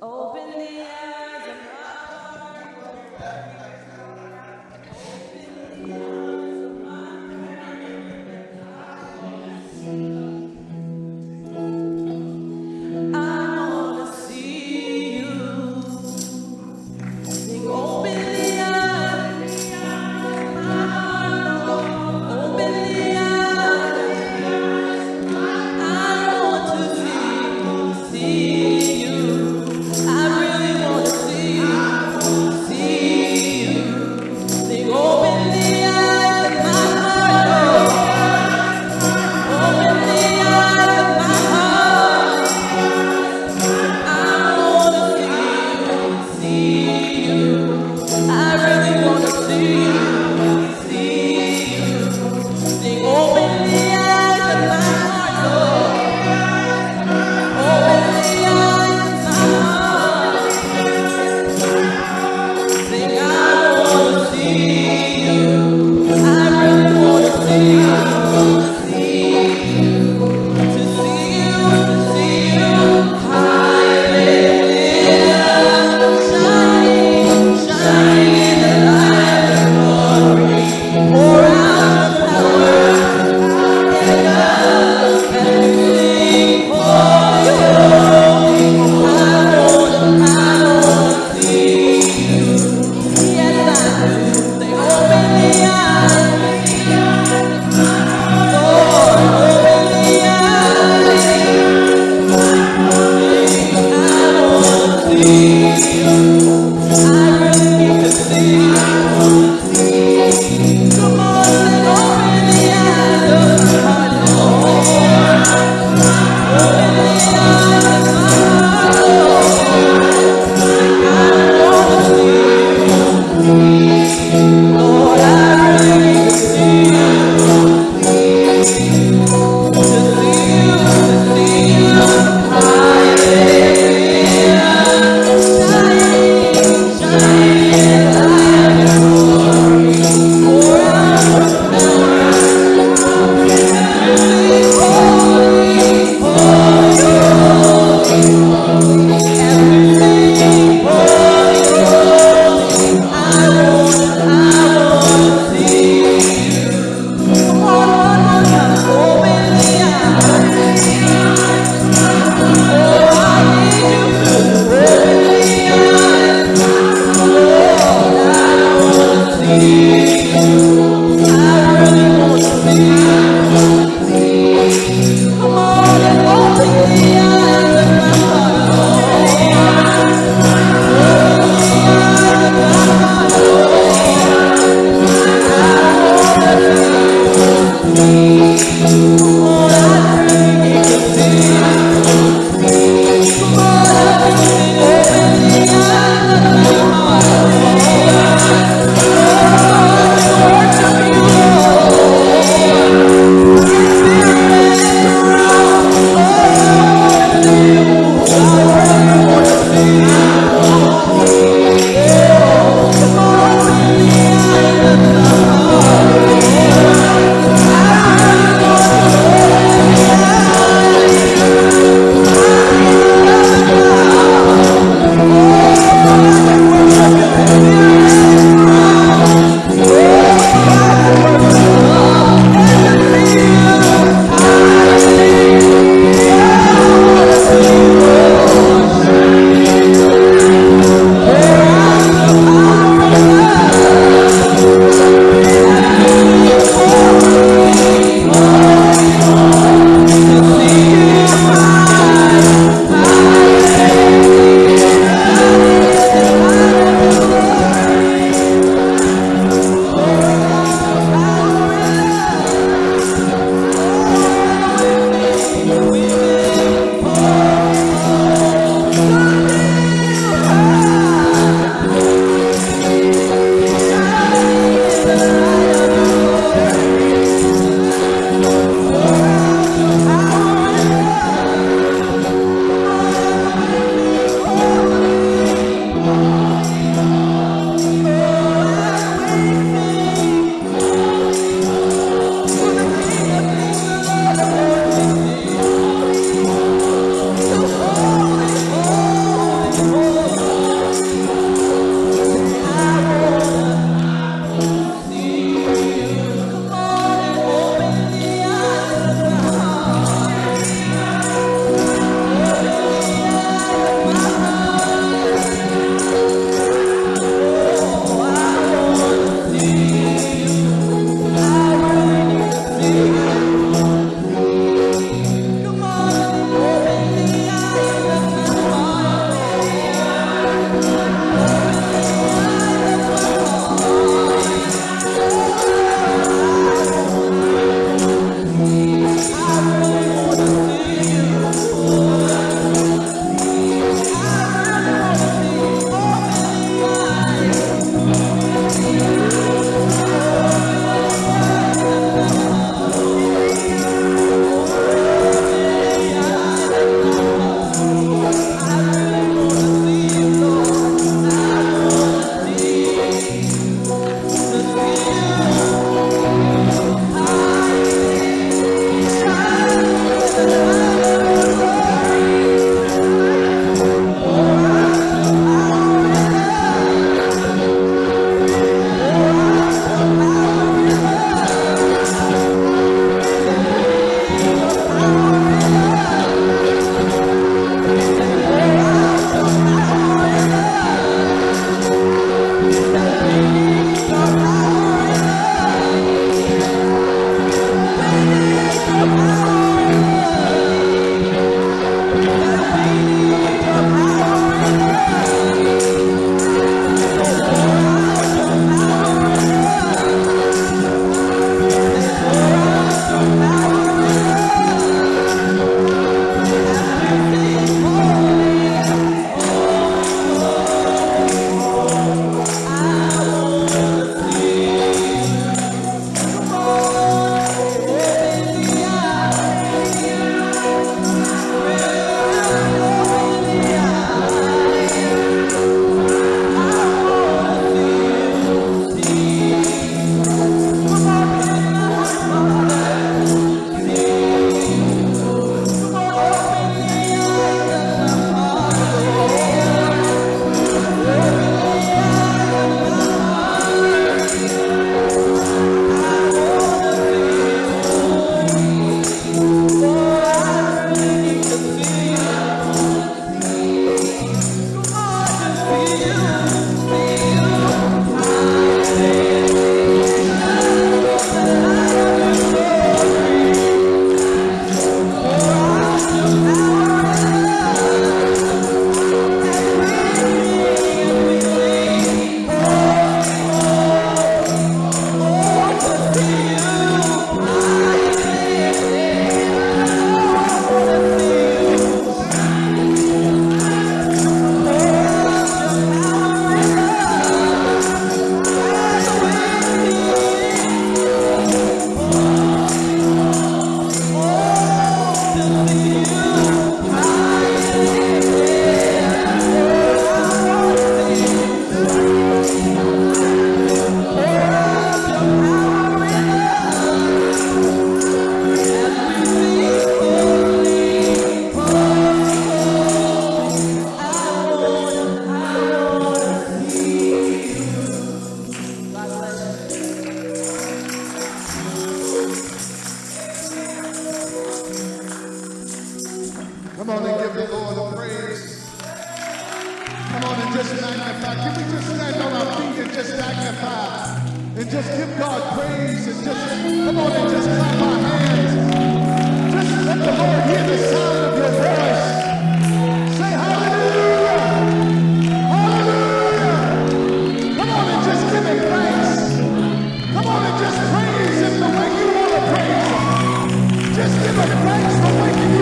Open the just magnify? Can we just stand on our feet and just magnify? And just give God praise and just, come on and just clap our hands. Just let the Lord hear the sound of your voice. Say hallelujah. Hallelujah. Come on and just give him thanks. Come on and just praise him the way you want to praise him. Just give him thanks the way you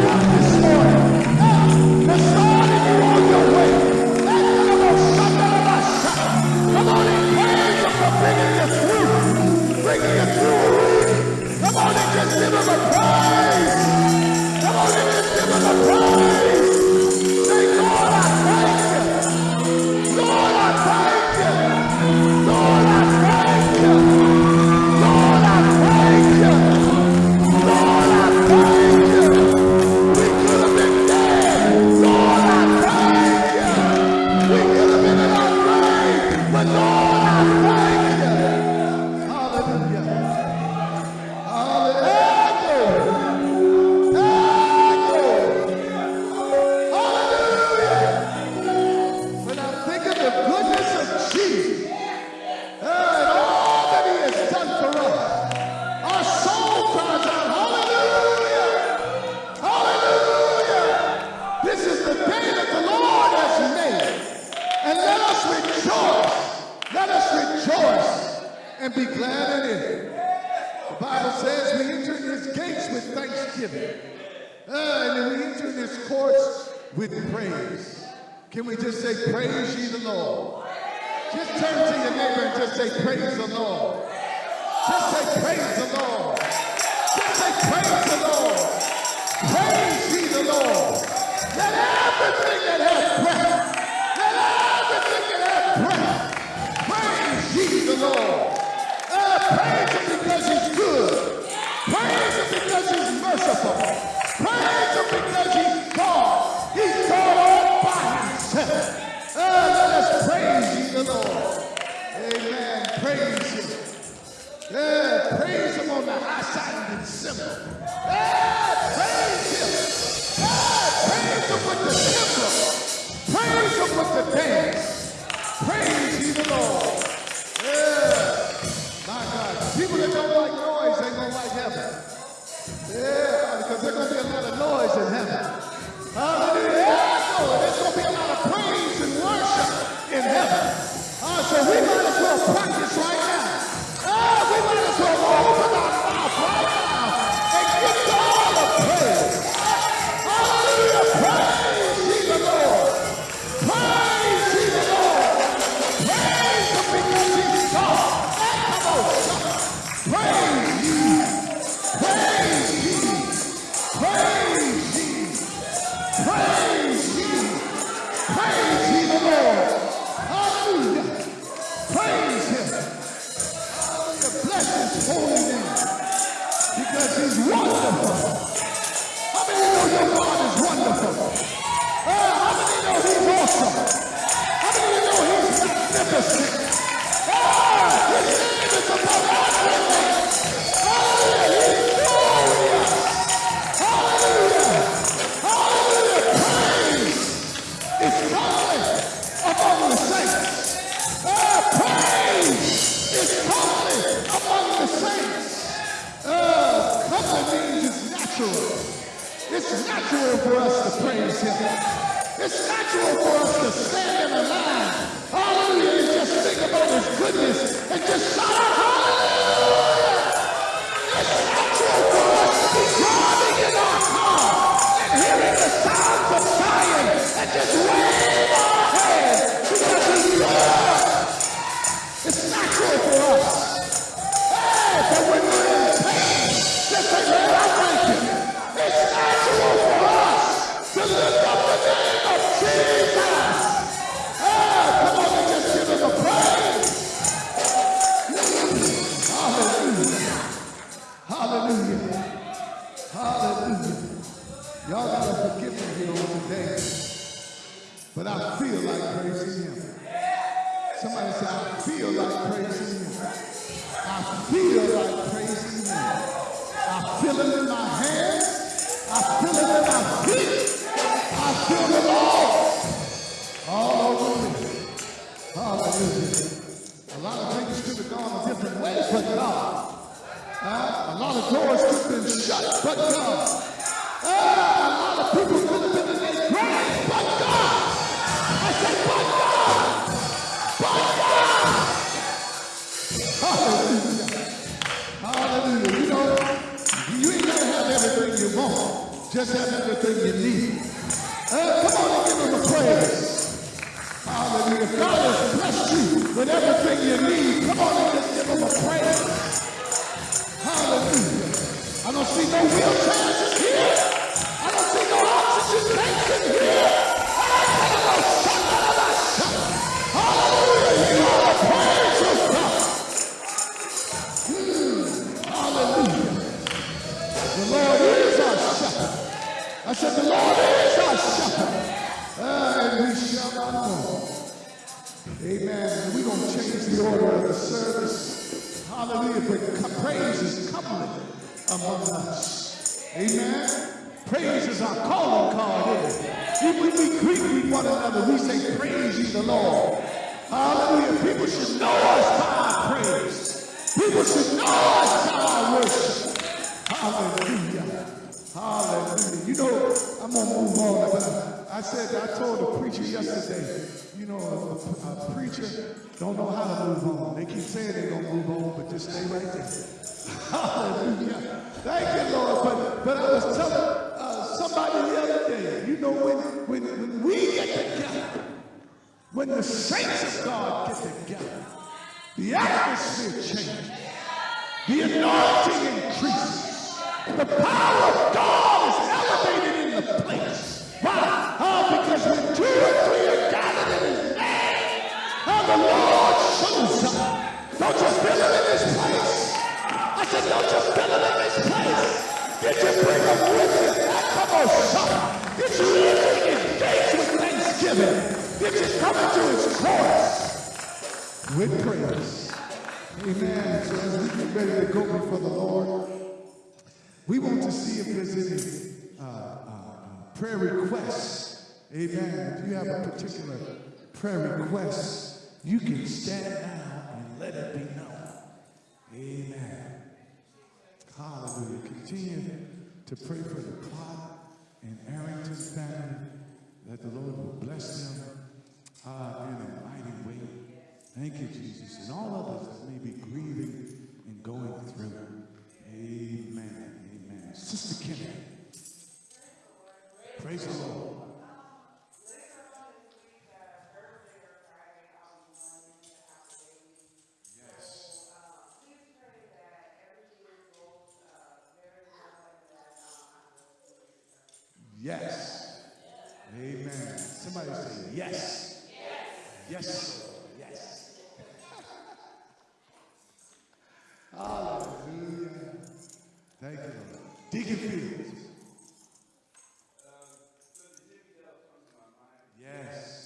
Him a praise! Come on give Him a prize! Amen. We're going to change the order of the service. Hallelujah. But praise is coming among us. Amen. Praise is our calling card. It? When we greet with one another, we say, Praise ye the Lord. Hallelujah. People should know us by our praise. People should know us by our worship. Hallelujah. Hallelujah. You know, I'm going to move on. I said, I told a preacher yesterday, you know, a, a preacher don't know how to move on. They keep saying they're going to move on, but just stay right there. Hallelujah. Thank you, Lord. But, but I was telling uh, somebody the other day, you know, when, when, when we get together, when the saints of God get together, the atmosphere changes. The anointing increases. The power of God is elevated in the place. Why? Lord shows up. Don't you feel it in this place? I said, don't you feel it in this place? Did you bring them with? Come on, son. Did you enter His gates with thanksgiving? Did you come into His courts with praise? Amen. So as we get ready to go before the Lord, we want to see if there's any uh, uh, prayer requests. Amen. If you have a particular prayer request, you can stand now and let it be known. Amen. Hallelujah. Continue to pray for the Clark and Arrington family that the Lord will bless them uh, in a mighty way. Thank you, Jesus. And all others that may be grieving and going through. Amen. Amen. Sister Kennedy. Praise the Lord. Yes. Amen. Somebody say yes. Yes. Lord. Yes. Hallelujah. Thank you. Deacon Fields. Yes. Yes.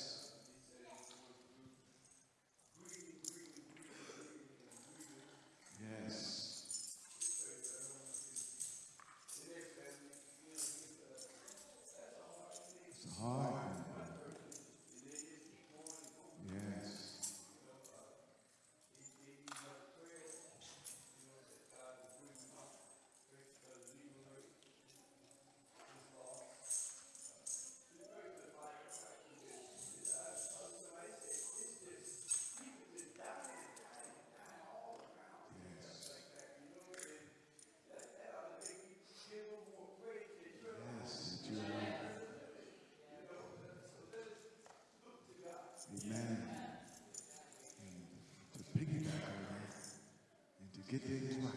Get things right.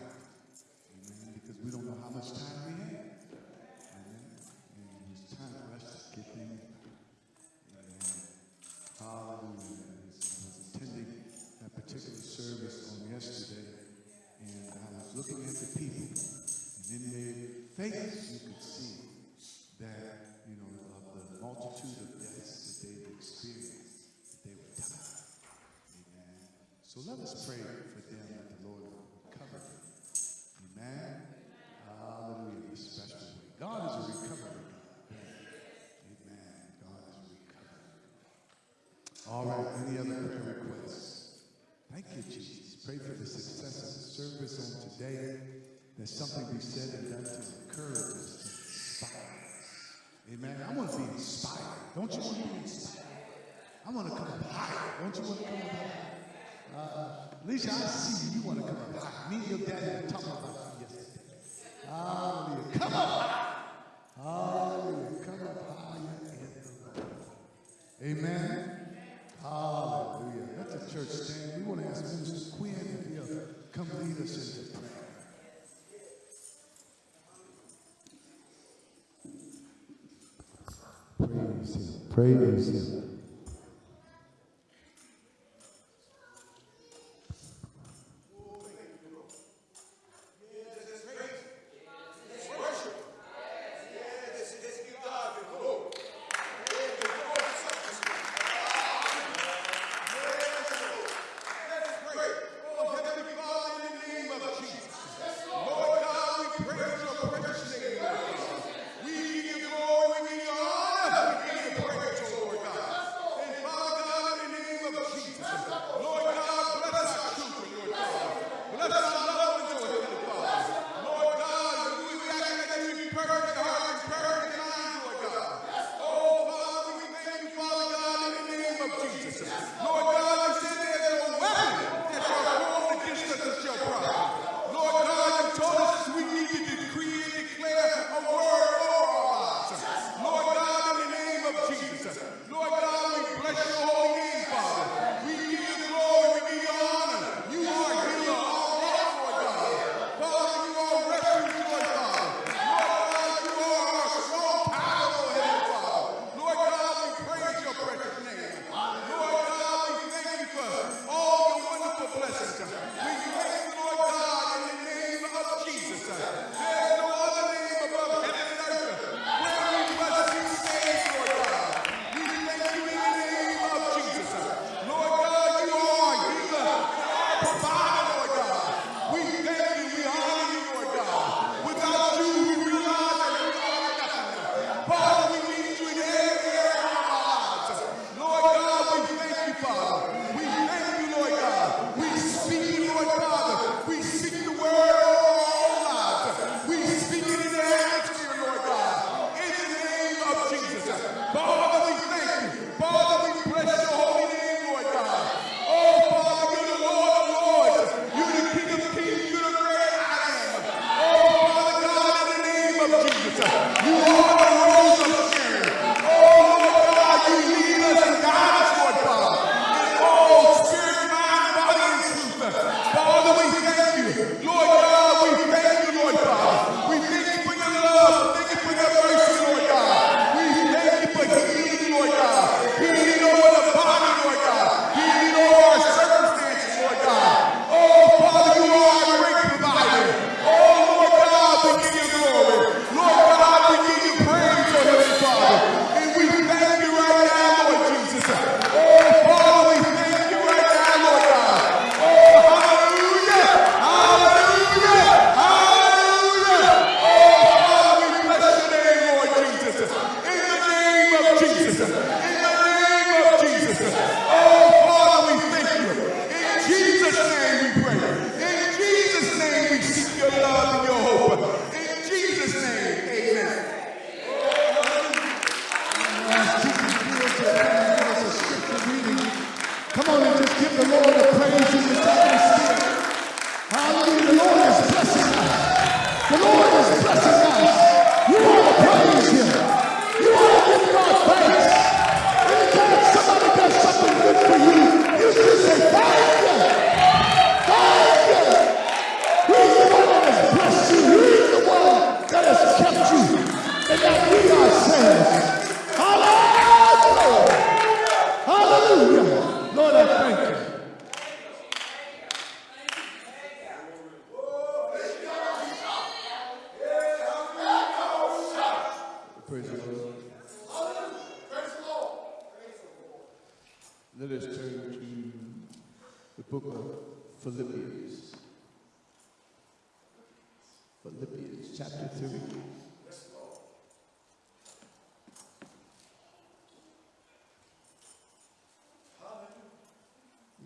Amen. Because we don't know how much time we have. Amen. And it's time for us to get things right. Amen. Hallelujah. I was attending that particular service on yesterday, and I was looking at the people, and in their faces you could see that, you know, of the multitude of deaths that they've experienced, that they were tired. Amen. So let us pray There's something to be said and done to encourage us, to inspire. Amen. I want to be inspired. Don't you want to be inspired? I want to come up higher. Don't you want to come up higher? Uh, Alicia, I see you. Want to come up higher. Me and your daddy were talking about you yesterday. Uh, Praise Him.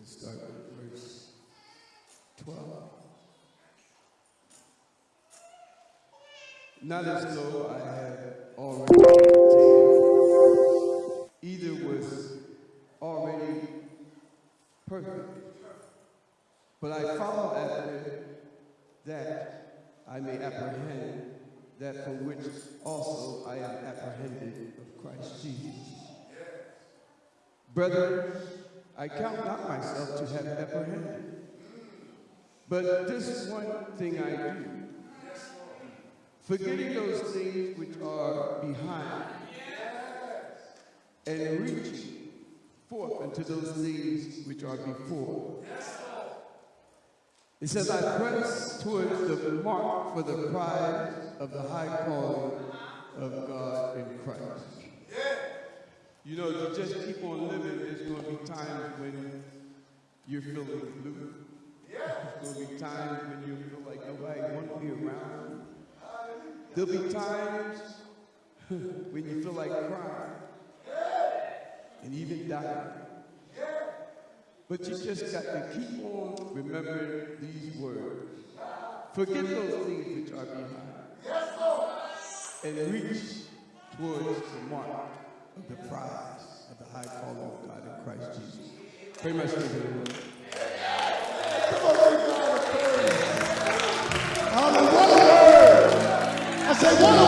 start verse 12. Not as though I had already obtained, either was already perfect, but I follow after that I may apprehend that for which also I am apprehended of Christ Jesus. Brethren, I count not myself to have apprehended. But this one thing I do, forgetting those things which are behind, and reaching forth unto those things which are before. It says, I press towards the mark for the prize of the high calling of God in Christ. You know, if you just keep on living, there's going to be times when you're feeling blue. There's going to be times when you feel like nobody wants to be around. There'll be times when you feel like crying and even dying. But you just got to keep on remembering these words. Forget those things which are behind. And reach towards the mark the prize of the high calling of God in Christ Jesus. Pray my strength in the Lord. Come on, God praise. Hallelujah. I say, what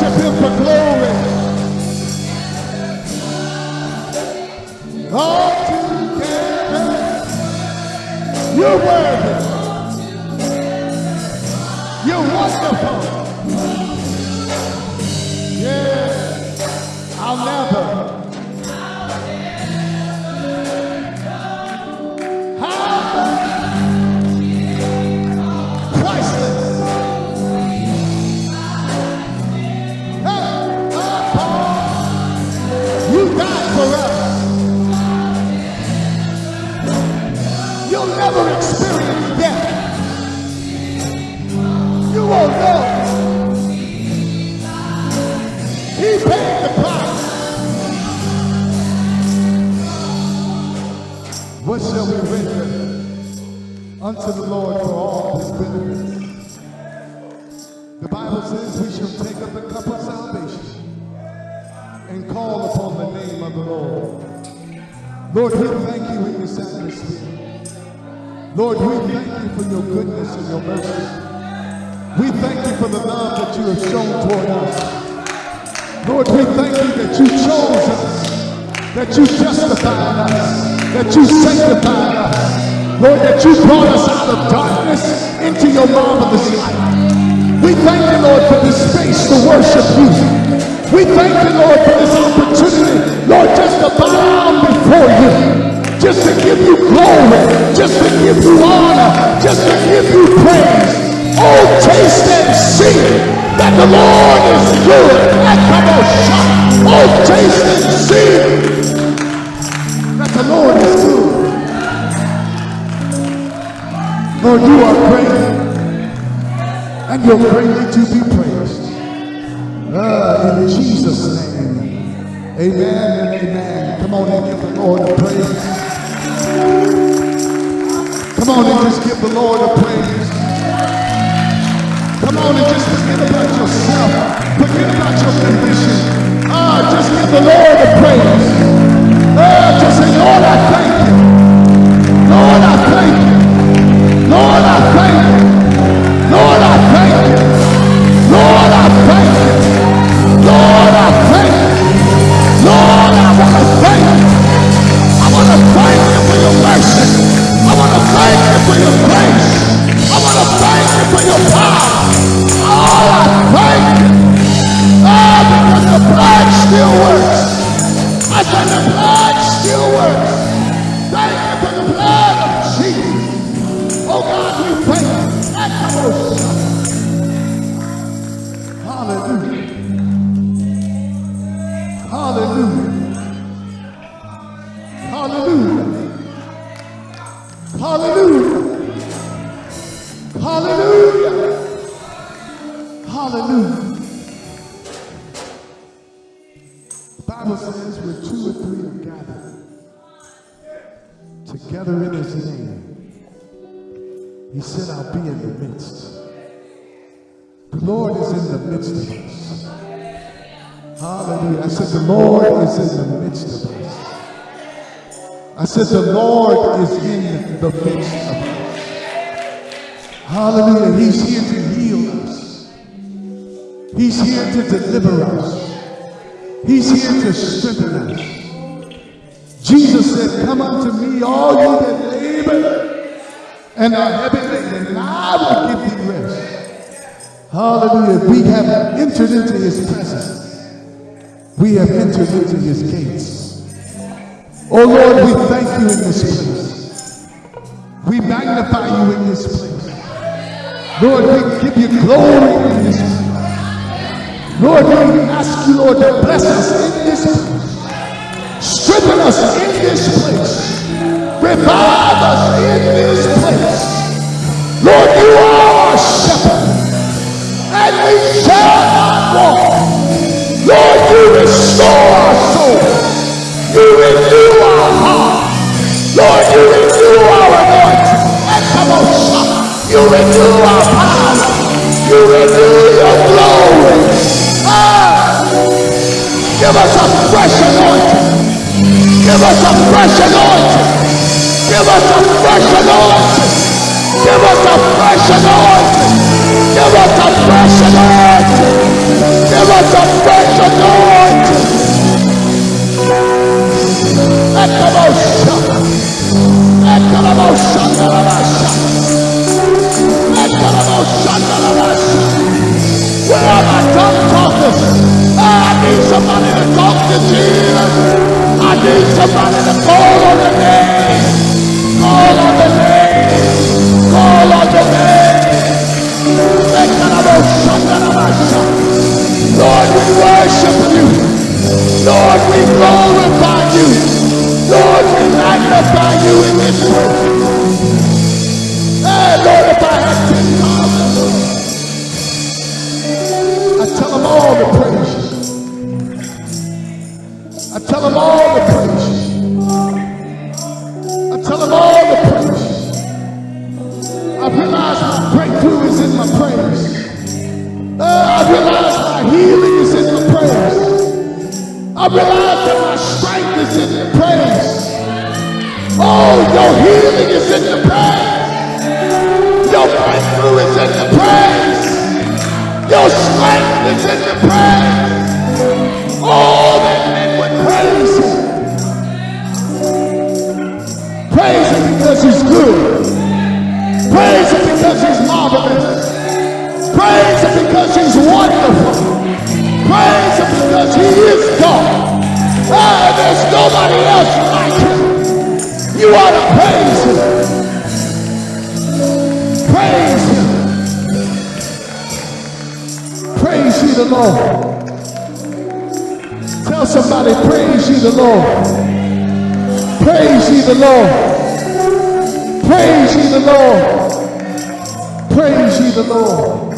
70 you brought us out of darkness into your marvelous light. We thank you, Lord, for this space to worship you. We thank you, Lord, for this opportunity, Lord, just to bow down before you, just to give you glory, just to give you honor, just to give you praise. Oh, taste and see that the Lord is good. And come on, shout. Oh, taste and see that the Lord is good. Lord, you are great, and you're greatly to be praised. Uh, in Jesus' name, amen and amen. Come on and give the Lord a praise. Come on and just give the Lord a praise. Come on and just forget about yourself. Forget about your condition. Ah, uh, just give the Lord a praise. Uh, just say, Lord, I thank you. Lord, I thank you. No I said, the Lord is in the midst of us. Hallelujah. He's here to heal us. He's here to deliver us. He's here to strengthen us. Jesus said, Come unto me, all you that labor and are heavy laden, and I will give you rest. Hallelujah. We have entered into his presence. We have entered into his gates. Oh Lord, we thank you in this place. We magnify you in this place. Lord, we give you glory in this place. Lord, we ask you, Lord, to bless us in this place. Strengthen us in this place. Revive us in this place. Lord, you are our shepherd, and we shall not want. Lord, you restore our Lord, you renew our shout. You renew our power. You renew your glory. Ah, give us a fresh anointing. Give us a fresh anointing. Give us a fresh anointing. Give us a fresh anointing. Give us a fresh anointing. Give us a fresh anointing. Lord, we worship you. Lord, we glorify you in this place. Hey, Lord, if I had 10,000, I tell them all to praise you. I tell them all to praise you. I tell them all to praise. I realize my breakthrough is in my praise. Uh, I realize my healing is in the praise. I realize that praise. Oh, that men would praise him. Praise him because he's good. Praise him because he's marvelous. Praise him because he's wonderful. Praise him because he is God. Ah, there's nobody else like him. You ought to. Praise Lord. Tell somebody, praise ye the Lord. Praise ye the Lord. Praise ye the Lord. Praise ye the Lord.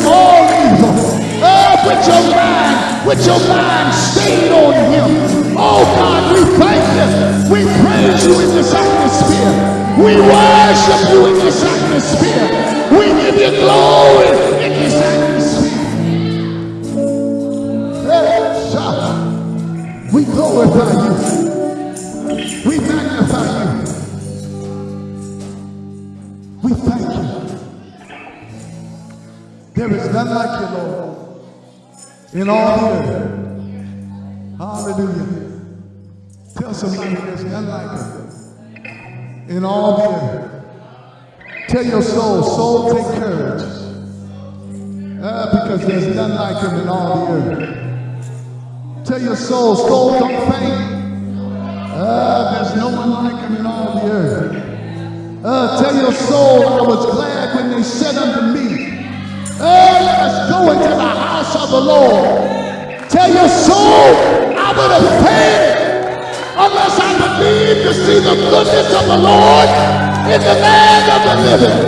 From all evil. Oh, with your mind, with your mind stayed on him. Oh God, we thank you. We praise you in this atmosphere. We worship you in this atmosphere. We give you glory in this atmosphere. Hey. We glorify you. There is none like you, Lord, in all the earth. Hallelujah. Tell somebody there's none like him in all the earth. Tell your soul, soul, take courage. Uh, because there's none like him in all the earth. Tell your soul, soul, don't faint. Uh, there's no one like him in all the earth. Uh, tell your soul, I was glad when they said unto me, uh, let us go into the house of the Lord. Tell your soul, I would have fainted unless I believed to see the goodness of the Lord in the land of the living.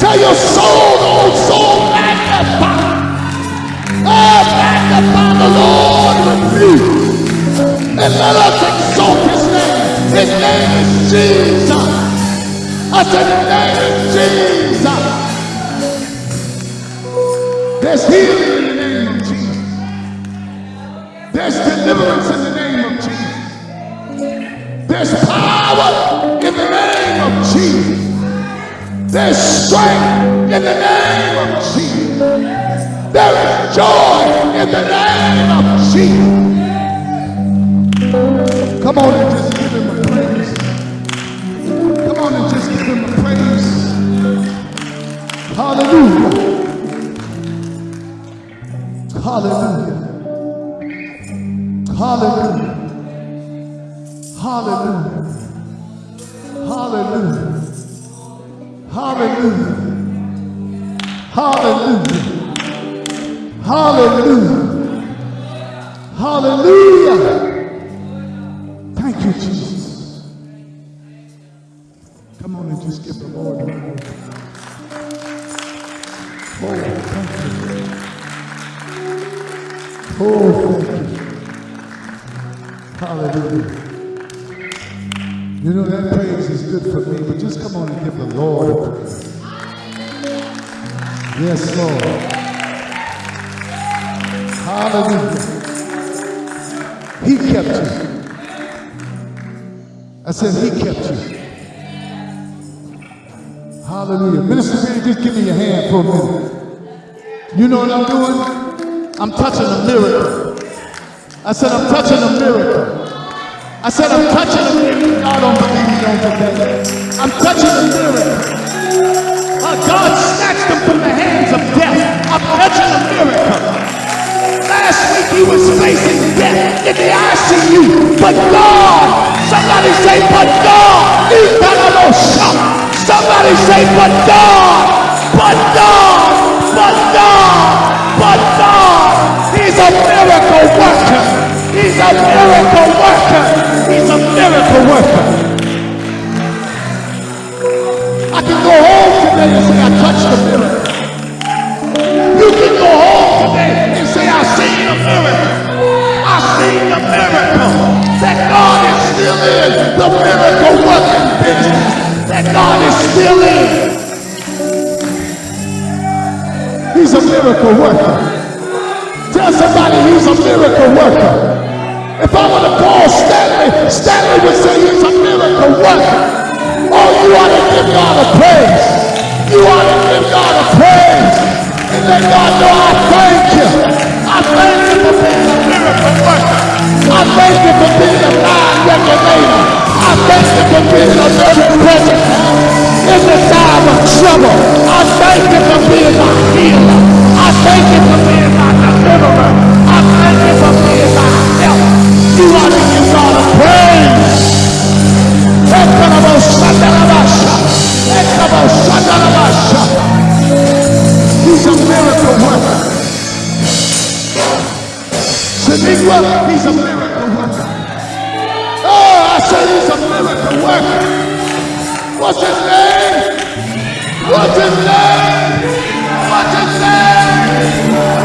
Tell your soul, old soul, magnify. Oh, magnify the Lord with me. And let us exalt his name. His name is Jesus. I said, his name is Jesus. There's healing in the name of Jesus. There's deliverance in the name of Jesus. There's power in the name of Jesus. There's strength in the name of Jesus. There is joy in the name of Jesus. Come on and just give him a praise. Come on and just give him a praise. Hallelujah. Hallelujah. Hallelujah. Hallelujah. Hallelujah. Hallelujah. Hallelujah. Hallelujah. Hallelujah. Thank you, Jesus. Come on and just give the Lord a. Oh, thank you. Oh. Hallelujah. You know that praise is good for me, but just come on and give the Lord a praise. Yes, Lord. Hallelujah. He kept you. I said he kept you. Hallelujah. Minister just give me your hand for a minute. You know what I'm doing? I'm touching a miracle. I said I'm touching a miracle. I said I'm touching a miracle. God don't believe me on today. I'm touching a miracle. Uh, God snatched them from the hands of death. I'm touching a miracle. Last week he was facing death in the ICU, but God, somebody say, but God, He done a little shop! somebody say, but God, but God, but God, he's a miracle worker. He's a miracle worker. He's a miracle worker. I can go home today and say I touched a miracle. You can go home today and say I seen a miracle. I seen a miracle. That God is still in the miracle working business. That God is still in. He's a miracle worker. Tell somebody he's a miracle worker. If I were to call Stanley, Stanley would say he's a miracle worker. Oh, you ought to give God a praise. You ought to give God a praise. And let God know I thank you. I thank you for being a miracle worker. I thank you for being a mind regulator. I thank you for being a very present in the time of trouble. I thank you for being my healer. I thank you for being my I you for being my help. You ought to give God a praise. He's a miracle worker. He's a miracle worker. Oh, I said he's a miracle worker. What's his name? What's his name?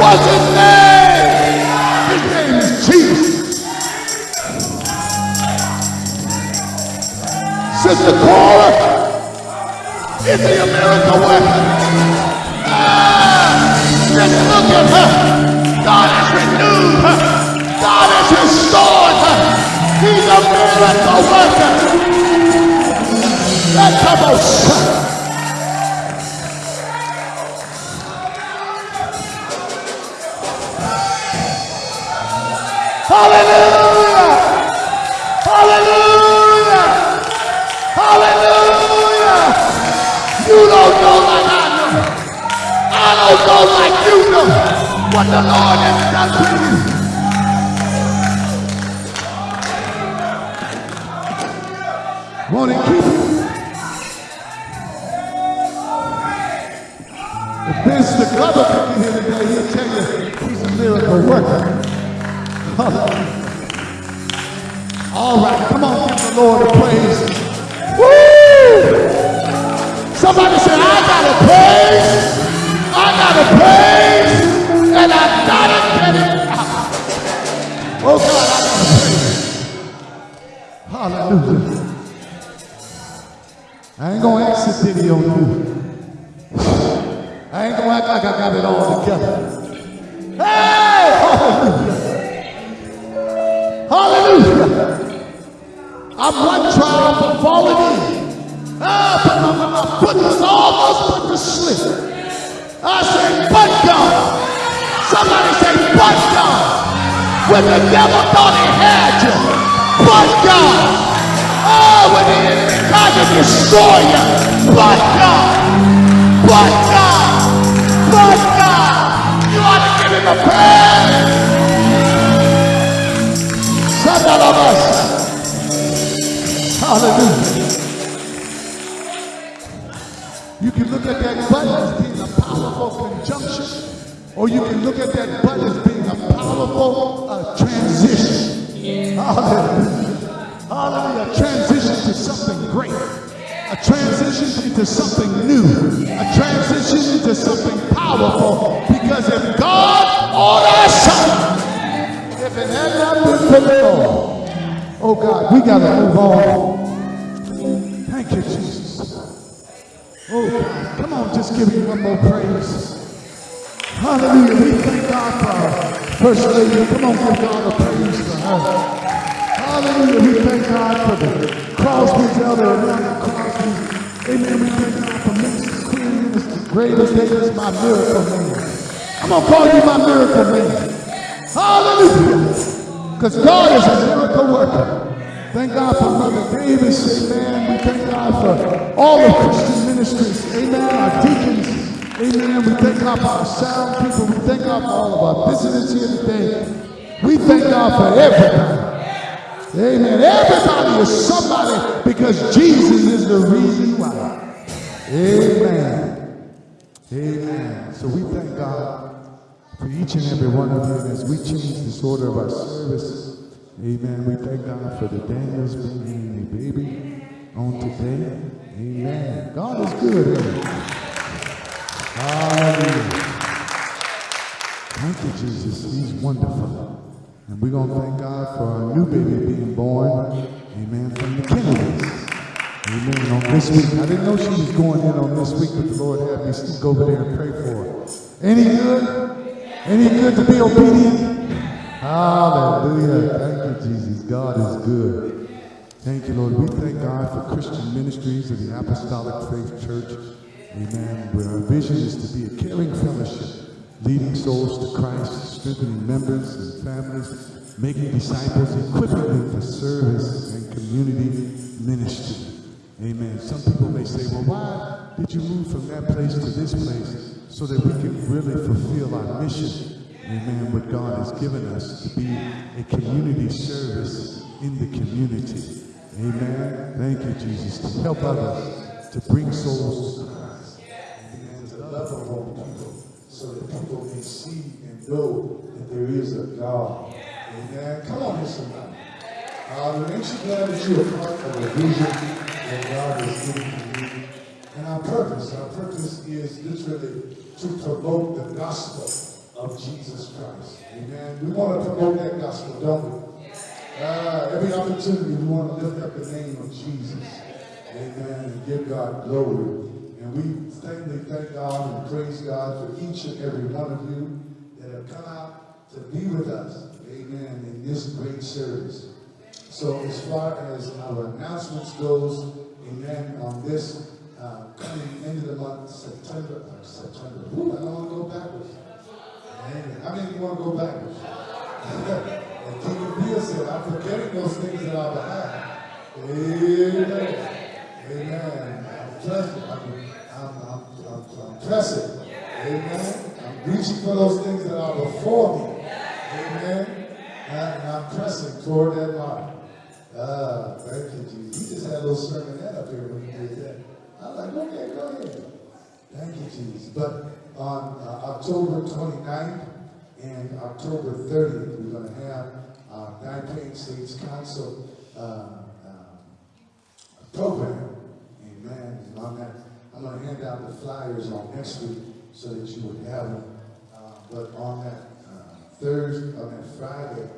His name? His name? Is Jesus. Sister Cora, is he a miracle worker? Ah, just look at her. God has renewed her. God has restored her. He's a miracle worker. Let's have a shout. Hallelujah! Hallelujah! Hallelujah! You don't know like I know. I don't know like you know what the Lord has done for you. To keep you? If Mr. Glover could be here today, he'll tell you he's a miracle worker. All right, come on, give the Lord a praise. Woo! Somebody say, I gotta praise, I gotta praise, and I gotta get it. Oh God, I gotta praise. Hallelujah. I ain't gonna pity on you. I ain't gonna act like I got it all together. I'm one trial for falling in. Ah, but my, my, my foot was almost put to slip. I said, but God. Somebody say, but God. When the devil thought he had you, but God. Oh, when enemy tried to destroy you, but God. But God. But God. You ought to give him a praise. Son of us. Hallelujah. You can look at that button as being a powerful conjunction, or you can look at that button as being a powerful uh, transition. Hallelujah. Hallelujah. A transition to something great. A transition into something new. A transition into something powerful. Because if God our side, if it had not been for the Lord, oh God, we got to move on. Thank you, Jesus. Oh God, come on, just give me one more praise. Hallelujah. We thank God for First Lady. Come on, give God a praise for her. Hallelujah. We thank God for the Crosby's elder Atlanta Crosby. Amen. We thank God for Minister Queen, Minister Greatest Davis, my miracle man. I'm going to call you my miracle man. Hallelujah. Because God is a miracle worker. Thank God for Mother Davis, amen. We thank God for all the Christian ministries, amen. Our deacons, amen. We thank God for our sound people. We thank God for all of our visitors here today. We thank God for everybody. Amen. Everybody is somebody because Jesus is the reason why. Amen. Amen. So we thank God for each and every one of you. As we change this order of our service, amen, we thank God for the Daniels bringing a baby on today. Amen. God is good. Hallelujah. Thank you, Jesus. He's wonderful. And we're going to thank God for our new baby being born. Amen. From the Kennedys. Amen. On this week. I didn't know she was going in on this week, but the Lord had me go over there and pray for her. Any good? Any good to be obedient? Hallelujah. Thank you, Jesus. God is good. Thank you, Lord. We thank God for Christian ministries of the Apostolic Faith Church. Amen. Where our vision is to be a caring fellowship, leading souls to Christ, strengthening members and families, making disciples, equipping them for service and community ministry. Amen. Some people may say, well, why did you move from that place to this place so that we can really fulfill our mission? Amen. What God has given us to be a community service in the community. Amen. Thank you, Jesus, to help others to bring souls to Christ. Amen. To love on people so that people can see and know that there is a God Amen. Come on somebody. Uh, ain't you glad that you're part of a vision that God you? And our purpose, our purpose is literally to promote the gospel of Jesus Christ. Amen. We want to promote that gospel, don't we? Uh, every opportunity we want to lift up the name of Jesus. Amen. And give God glory. And we thankfully thank God and praise God for each and every one of you that have come out to be with us. Amen. In this great service. So as far as our announcements goes, amen, on this uh, coming into the month, September, uh, September. Ooh, I don't want to go backwards. How many of you want to go backwards? and King Bill said, I'm forgetting those things that are behind. Amen. Amen. I'm pressing. I'm, I'm, I'm, I'm, I'm pressing. Amen. I'm reaching for those things that are before me. Amen. And I'm pressing toward that mark. Ah, thank you, Jesus. He just had a little sermonette up here when he did that. I'm like, okay, go ahead. Thank you, Jesus. But on uh, October 29th and October 30th, we're going to have our Nine Plain States Council uh, uh, program. Amen. And on that, I'm going to hand out the flyers on next week so that you would have them. Uh, but on that uh, Thursday, on that Friday,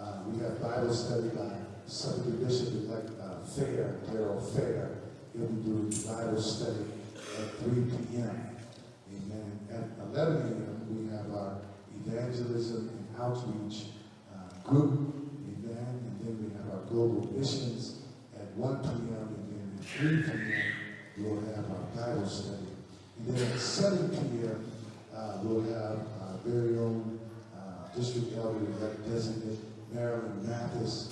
uh, we have Bible study by Suffragan Bishop elect uh, Fair, Darrell Fair. He'll Bible study at 3 p.m. Amen. At 11 a.m., we have our evangelism and outreach uh, group. Amen. And then we have our global missions at 1 p.m. And then at 3 p.m., we'll have our Bible study. And then at 7 p.m., uh, we'll have our very own uh, district elder designate Marilyn Mathis.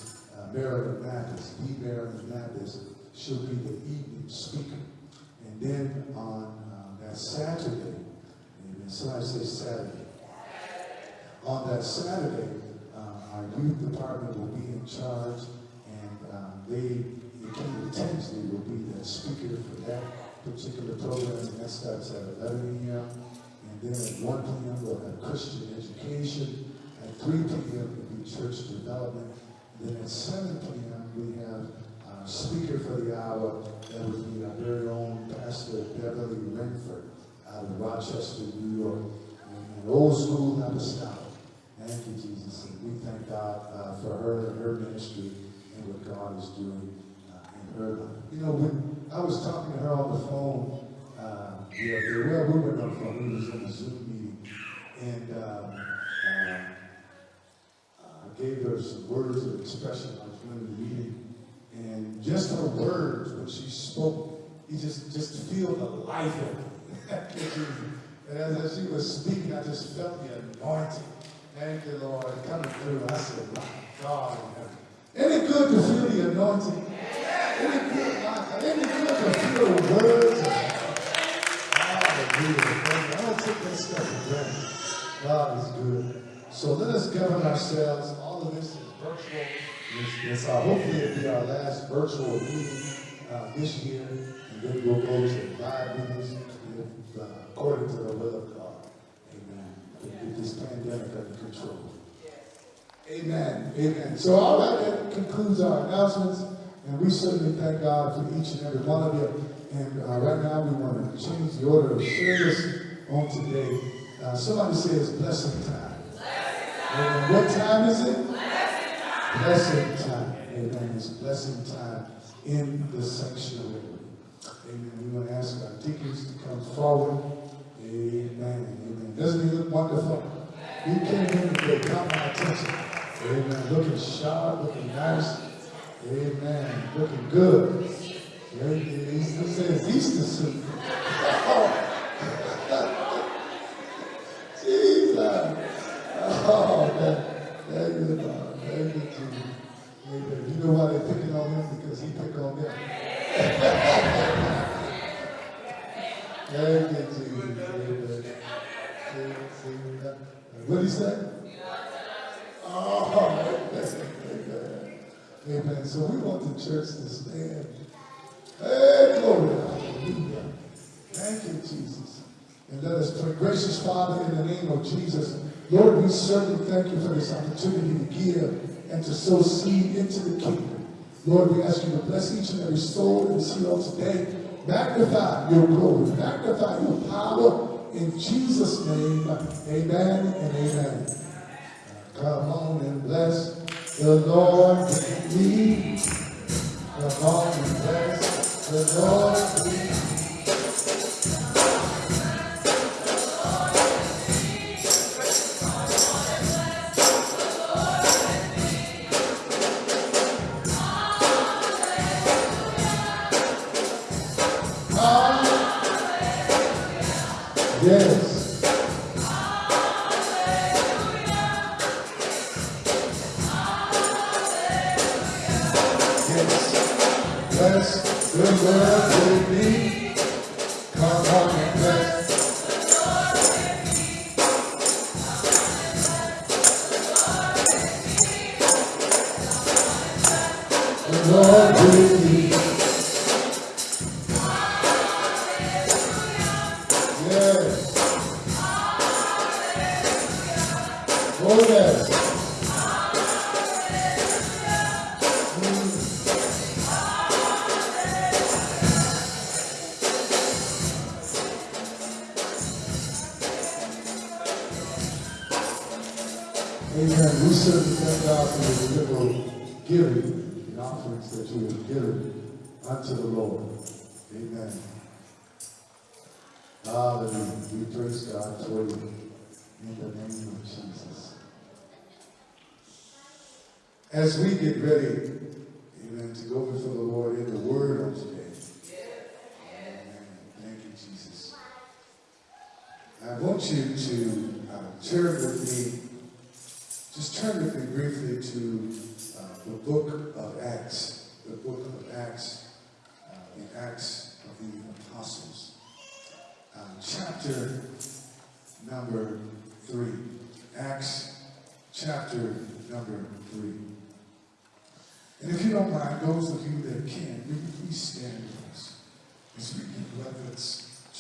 Marilyn Mathis, the Marilyn Mathis, she'll be the evening speaker. And then on uh, that Saturday, amen, somebody say Saturday. On that Saturday, uh, our youth department will be in charge, and uh, they, Kingdom Tinsley will be the speaker for that particular program, and that starts at 11 a.m. And then at 1 p.m., we'll have Christian education. At 3 p.m., will be church development. Then at 7 p.m., we have our speaker for the hour. That would be our very own Pastor Beverly Renford out of Rochester, New York. And an old school apostolic. Thank you, Jesus. And we thank God uh, for her and her ministry and what God is doing uh, in her life. You know, when I was talking to her on the phone, uh, well, we were on the phone, we was in a Zoom meeting, and um, uh, gave her some words of expression. I was running the meeting, and just her words when she spoke, you just just feel the life of it. and as she was speaking, I just felt the anointing. Thank you, Lord, coming through. I said, my God in heaven. It good to feel the anointing? It good, ain't good to feel the words? Hallelujah. I don't take that stuff for granted. God is good. So let us govern ourselves. Of this is virtual. It's, it's uh, hopefully it'll be our last virtual meeting uh, this year, and then we'll go to live meetings if, uh, according to the will of God. Amen. Get this pandemic under control. Amen. Amen. So all right, that concludes our announcements, and we certainly thank God for each and every one of you. And uh, right now, we want to change the order of service on today. Uh, somebody says blessing time. Amen. What time is it? Blessing time. Amen. It's blessing time in the sanctuary. Amen. We want to ask our deacons to come forward. Amen. Amen. Doesn't he look wonderful? He came here today, got my attention. Amen. Looking sharp, looking nice. Amen. Looking good. Amen. He says Easter suit. Jesus. Oh, you, Lord. Thank you, Jesus. Amen. You know why they're picking on him? Because he picked on them. Thank you, Jesus. Amen. That? What did he? Oh, amen. Amen. So we want the church to stand. Hey, glory. Hallelujah. Thank you, Jesus. And let us pray. Gracious Father, in the name of Jesus, Lord, we certainly thank you for this opportunity to give and to sow seed into the kingdom. Lord, we ask you to bless each and every soul in this here on today. Magnify your glory, magnify your power in Jesus' name. Amen and amen. Come on and bless the Lord with me. Come on and bless the Lord with me. Yes.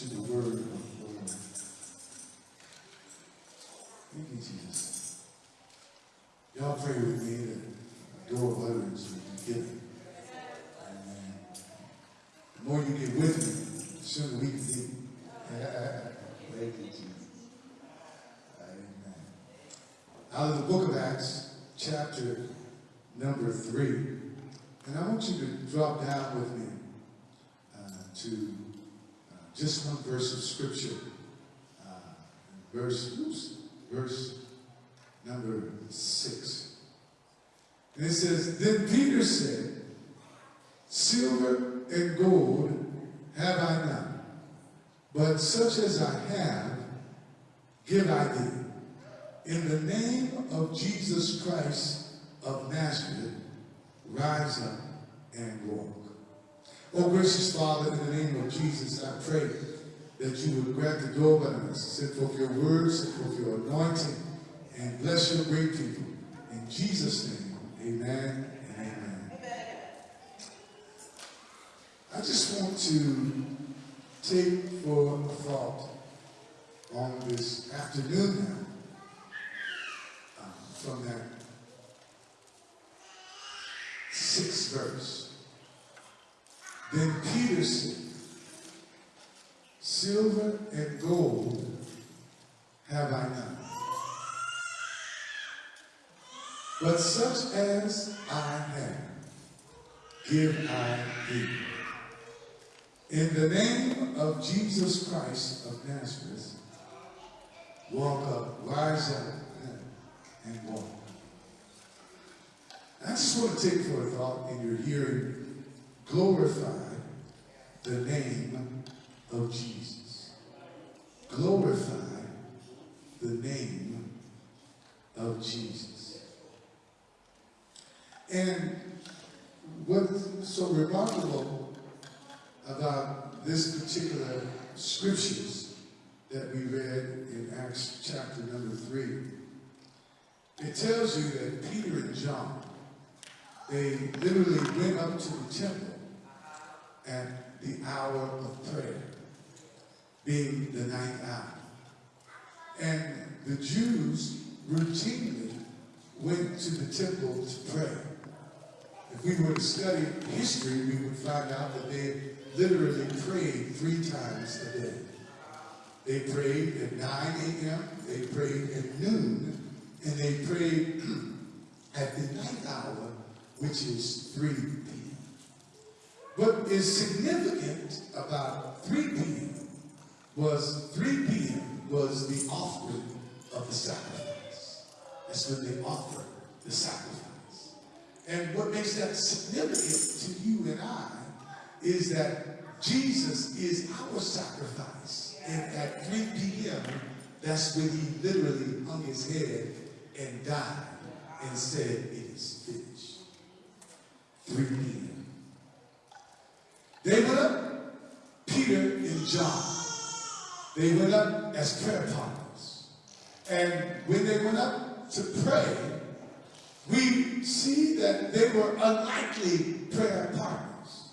To the word of the Lord. Thank you, Jesus. Y'all pray with me that the door of utterance will be given. Amen. The more you get with me, the sooner we can be. Thank you, Jesus. Amen. Out of the book of Acts, chapter number three. And I want you to drop down with me uh, to uh, just one verse of scripture. Uh, verse, oops, verse number six. And it says, Then Peter said, Silver and gold have I not, but such as I have, give I thee. In the name of Jesus Christ of Nazareth, rise up and walk. Oh, gracious Father, in the name of Jesus, I pray that you would grant the door button us, send forth your words, send forth your anointing, and bless your great people. In Jesus' name, amen and amen. I just want to take for a thought on this afternoon now um, from that sixth verse. Then Peter said, Silver and gold have I none. But such as I have, give I thee. In the name of Jesus Christ of Nazareth, walk up, rise up, and walk. I just want to take for a thought in your hearing, glorify the name of Jesus. Glorify the name of Jesus. And what's so remarkable about this particular scriptures that we read in Acts chapter number three, it tells you that Peter and John, they literally went up to the temple at the hour of prayer, being the ninth hour. And the Jews routinely went to the temple to pray. If we were to study history, we would find out that they literally prayed three times a day. They prayed at 9 a.m., they prayed at noon, and they prayed at the ninth hour, which is 3 p.m. What is significant about 3 p.m. was 3 p.m. was the offering of the sacrifice. That's when they offered the sacrifice. And what makes that significant to you and I is that Jesus is our sacrifice. And at 3 p.m., that's when he literally hung his head and died and said, It is finished. 3 p.m. They went up, Peter and John. They went up as prayer partners. And when they went up to pray, we see that they were unlikely prayer partners.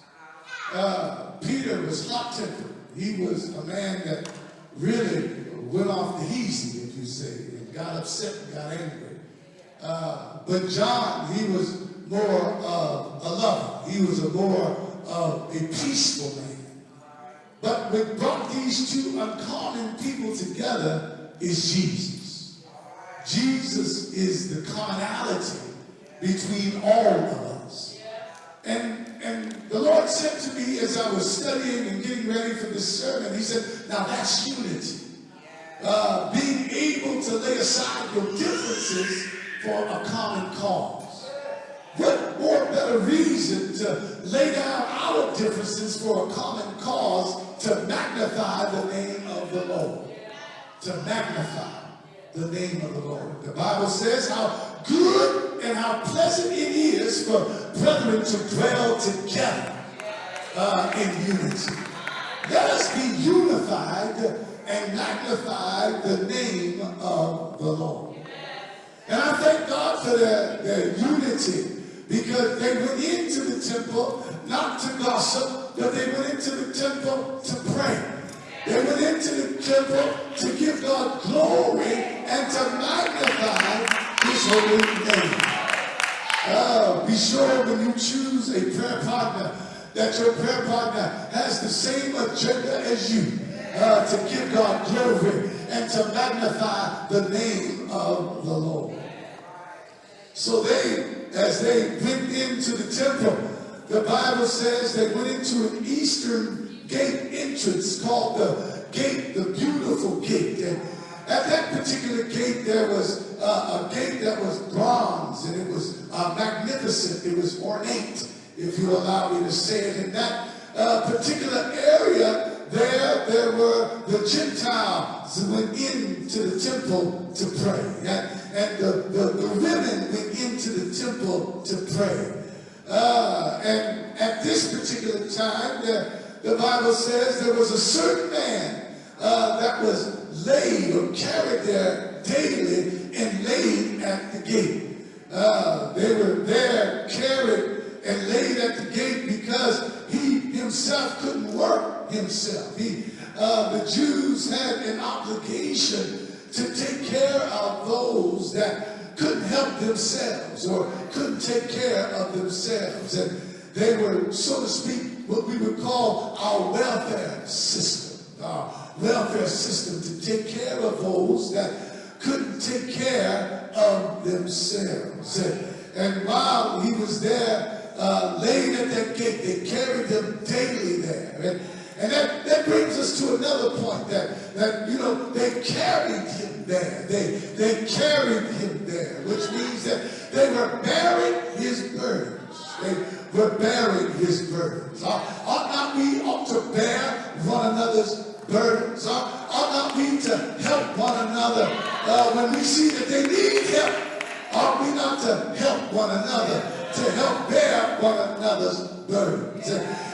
Uh, Peter was hot-tempered. He was a man that really went off the easy, if you say, and got upset and got angry. Uh, but John, he was more of a lover. He was a more of a peaceful man. But what brought these two uncommon people together is Jesus. Jesus is the commonality between all of us. And, and the Lord said to me as I was studying and getting ready for this sermon, He said, Now that's unity. Uh, being able to lay aside your differences for a common cause. What more better reason to lay down our differences for a common cause to magnify the name of the Lord? To magnify the name of the Lord. The Bible says how good and how pleasant it is for brethren to dwell together uh, in unity. Let us be unified and magnify the name of the Lord. And I thank God for their, their unity because they went into the temple not to gossip, but they went into the temple to pray. They went into the temple to give God glory and to magnify holy name. Uh, be sure when you choose a prayer partner that your prayer partner has the same agenda as you uh, to give God glory and to magnify the name of the Lord. So they, as they went into the temple, the Bible says they went into an eastern gate entrance called the gate, the beautiful gate. And at that particular gate, there was uh, a gate that was bronze and it was uh, magnificent. It was ornate, if you allow me to say it. In that uh, particular area, there, there were the Gentiles who went into the temple to pray. And, and the, the, the women went into the temple to pray. Uh, and at this particular time, the, the Bible says there was a certain man uh, that was laid or carried there daily and laid at the gate. Uh, they were there carried and laid at the gate because he himself couldn't work himself. He, uh, the Jews had an obligation to take care of those that couldn't help themselves or couldn't take care of themselves. And they were, so to speak, what we would call our welfare system, our welfare system to take care of those that couldn't take care of themselves. And, while he was there uh, at that gate. They carried him daily there. And, and that, that brings us to another point that, that, you know, they carried him there. They, they carried him there, which means that they were bearing his burdens. They were bearing his burdens. Ought, ought not we ought to bear one another's burdens? Ought not we to help one another uh, when we see that they need help? Ought we not to help one another? to help bear one another's burdens.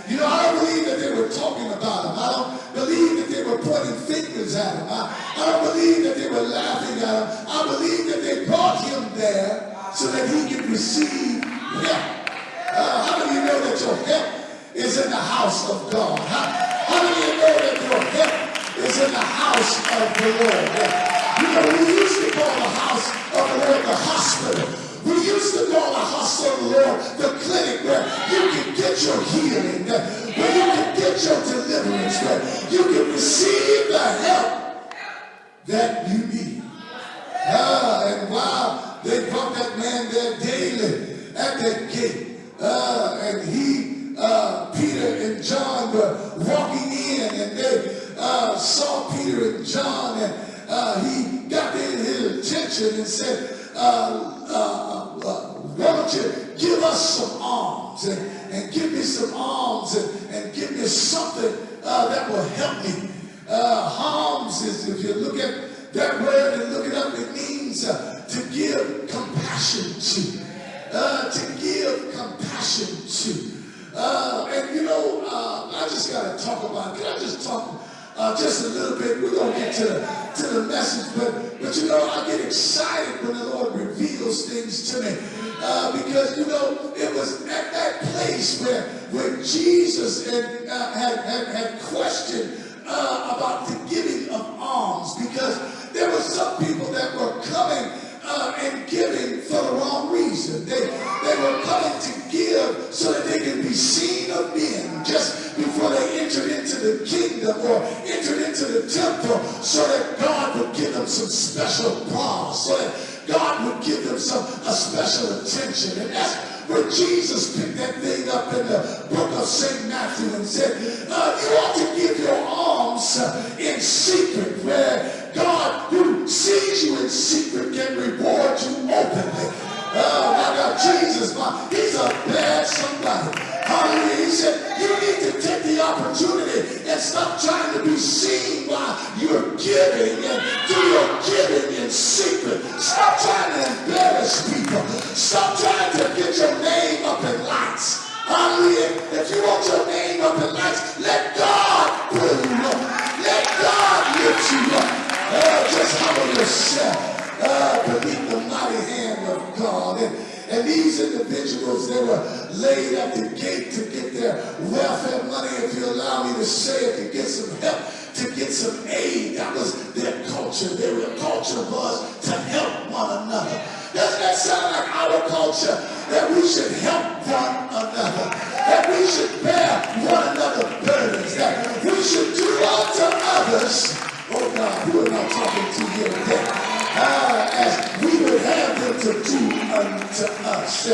You know, I don't believe that they were talking about him. I don't believe that they were pointing fingers at him. I, I don't believe that they were laughing at him. I believe that they brought him there so that he could receive help. Uh, how of you know that your help is in the house of God? How, how you know that your help is in the house of the Lord? You know, we used to call the house of the Lord the hospital. We used to call the house of the Lord the clinic where you can get your healing, where you can get your deliverance, where you can receive the help that you need. Ah, and while they brought that man there daily at that gate, uh, and he, uh, Peter and John were walking in, and they uh, saw Peter and John, and uh, he got their attention and said, uh, uh, uh, why don't you give us some alms and, and give me some alms and, and give me something that will help me. Alms is, if you look at that word and look it up, it means to give compassion to. To give compassion to. Uh, and you know, uh, I just got to talk about, can I just talk uh, just a little bit? We're going to get to the, to the message, but, but you know, I get excited when the Lord reveals things to me. Uh, because, you know, it was at that place where, where Jesus had, uh, had, had, had questioned uh, about the giving of alms because there were some people that were coming uh, and giving for the wrong reason. They, they were coming to give so that they can be seen of men just before they entered into the kingdom or entered into the temple so that God would give them some special applause, so that God would give them some a special attention. And that's where Jesus picked that thing up in the book of St. Matthew and said, uh, you ought to give your alms uh, in secret where God who sees you in secret can reward you openly. Oh my God, Jesus, my, he's a bad somebody. Hallelujah. He said, you need to take the opportunity and stop trying to be seen while you're giving and do your giving in secret. Stop trying to embarrass people. Stop trying to get your name up in lights. Hallelujah. If you want your name up in lights, let God pull yourself uh, beneath the mighty hand of God. And, and these individuals, they were laid at the gate to get their welfare money, if you allow me to say it, to get some help, to get some aid. That was their culture. Their culture was to help one another. Doesn't that sound like our culture? That we should help one another. That we should bear one another burdens. That we should do unto others. Oh God, am I talking to here today? Ah, as we would have them to do unto us.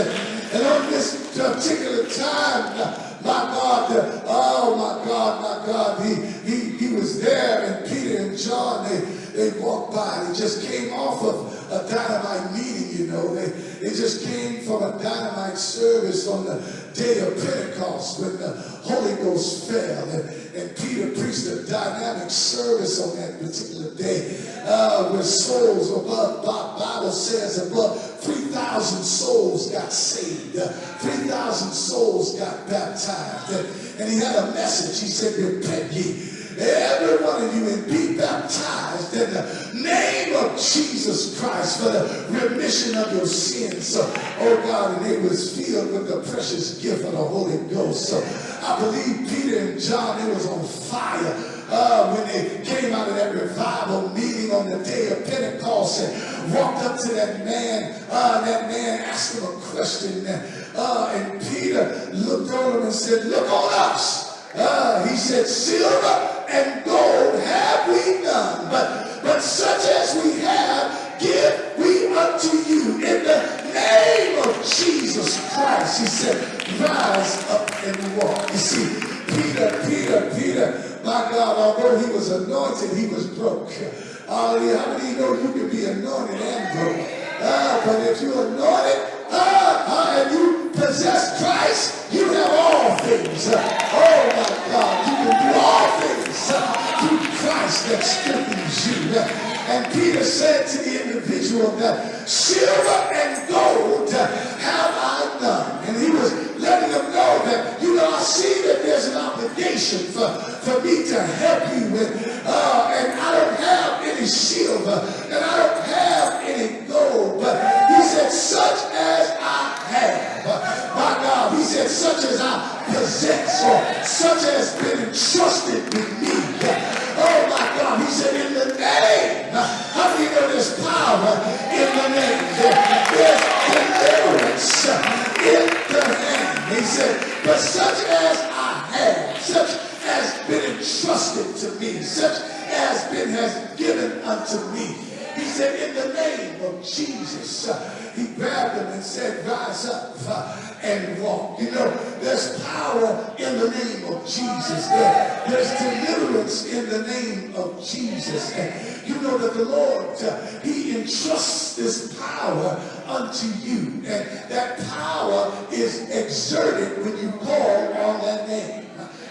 And on this particular time, my God, oh my God, my God, he, he, he was there and Peter and John, they, they walked by. They just came off of a dynamite meeting, you know. They, they just came from a dynamite service on the day of Pentecost when the Holy Ghost fell. And, and Peter preached a dynamic service on that particular day uh, where souls above, Bible says above 3,000 souls got saved. Uh, 3,000 souls got baptized. And, and he had a message. He said, repent ye every one of you and be baptized in the name of Jesus Christ for the remission of your sins. So, oh God, and it was filled with the precious gift of the Holy Ghost. So I believe Peter and John, it was on fire. Uh, when they came out of that revival meeting on the day of Pentecost and walked up to that man, uh, that man asked him a question, uh, and Peter looked on him and said, look on us. Uh, he said, silver and gold have we none, but, but such as we have, give we unto you in the name of Jesus Christ. He said, rise up and walk. You see, Peter, Peter, Peter, my God, although he was anointed, he was broke. Hallelujah. How many you know you can be anointed and broke? Uh, but if you're anointed, Uh, uh, and you possess Christ, you have all things. Uh, oh my God, you can do all things through Christ that strengthens you. And Peter said to the individual that silver and gold have I none. And he was letting them know that, you know, I see that there's an obligation for, for me to help you with, uh, and I don't have any silver, and I don't have any gold, but said, such as I have, my God, he said, such as I possess, or such as been entrusted with me. Oh my God, he said, in the name, how many of this power in the name. There- There's deliverance in the name. He said, but such as I have, such has been entrusted to me, such has been has given unto me. He said, in the name of Jesus, uh, he grabbed him and said, rise up uh, and walk. You know, there's power in the name of Jesus. There- there's deliverance in the name of Jesus. And you know that the Lord, uh, he entrusts this power unto you. And that power is exerted when you call on that name.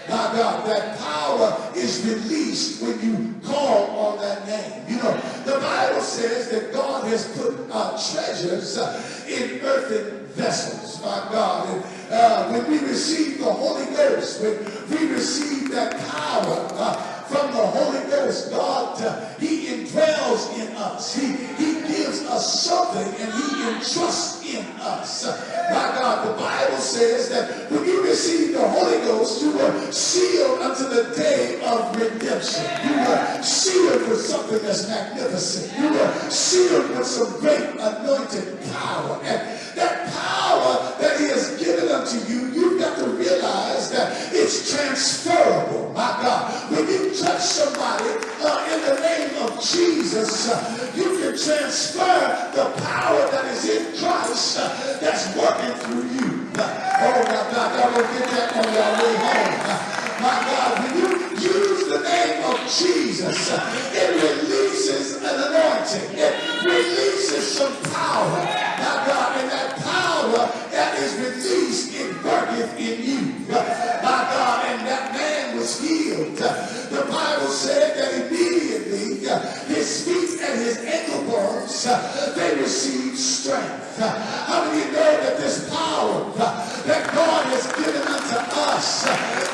My God, that power is released when you call on that name. You know, the Bible says that God has put uh, treasures uh, in earthen vessels, my God. And uh, when we receive the Holy Ghost, when we receive that power uh, from the Holy Ghost, God, uh, He indwells in us. He, he gives us something and He entrusts in us. My God, the Bible says that when you receive the Holy Ghost, you were sealed unto the day of redemption. You were sealed with something that's magnificent. You were sealed with some great anointed power. And that power that He has given unto you, you've got to realize that it's transferable. My God, when you touch somebody uh, in the name of Jesus, uh, you can transfer the power that is in Christ uh, that's working through you. Uh, oh my God, y'all gonna get that on your way home. Uh, my God, when you use the name of Jesus, uh, it releases an anointing. It releases some power. My God, and that power that is released, it worketh in you. My God, and that man was healed. The Bible said that immediately uh, his feet and his ankle bones, uh, they received strength. Uh, How many know that this power that God has given unto us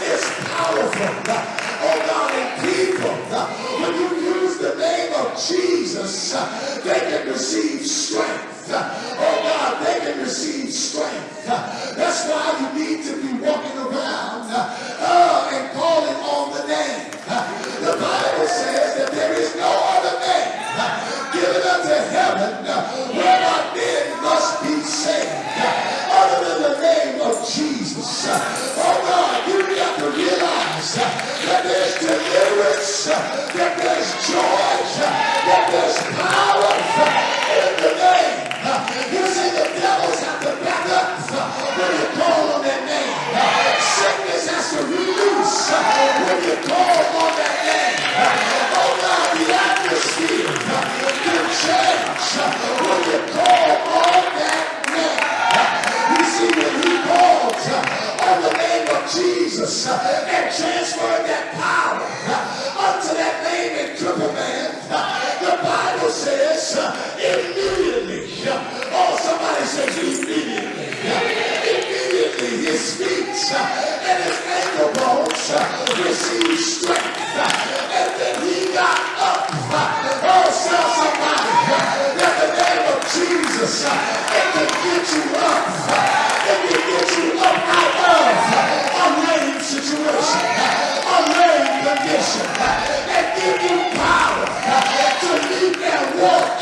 is powerful? Oh God, and people, when you use the name of Jesus, they can receive strength. Uh, Oh God, they can receive strength. That's why you need to be walking around uh, and calling on the name. The Bible says that there is no other name uh, given unto heaven uh, whereby men must be saved uh, other than the name of Jesus. Oh God, you got to realize that there's deliverance, that there's joy, that there's power in the name. Uh, You see, the devils have to back up uh, when you call on that name. Uh, Sickness has to release uh, when you call on that name. Uh, Oh God, the atmosphere uh, can change uh, when you call on that name. Uh, You see, when he called uh, on the name of Jesus uh, and transferred that power feet uh, and his ankle bones received strength. uh, And then he got up. uh, Oh, tell somebody uh, that the name of Jesus, uh, it can get you up. Uh, it can get you up out of a lame situation, a lame condition, and give you power to leap and walk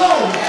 God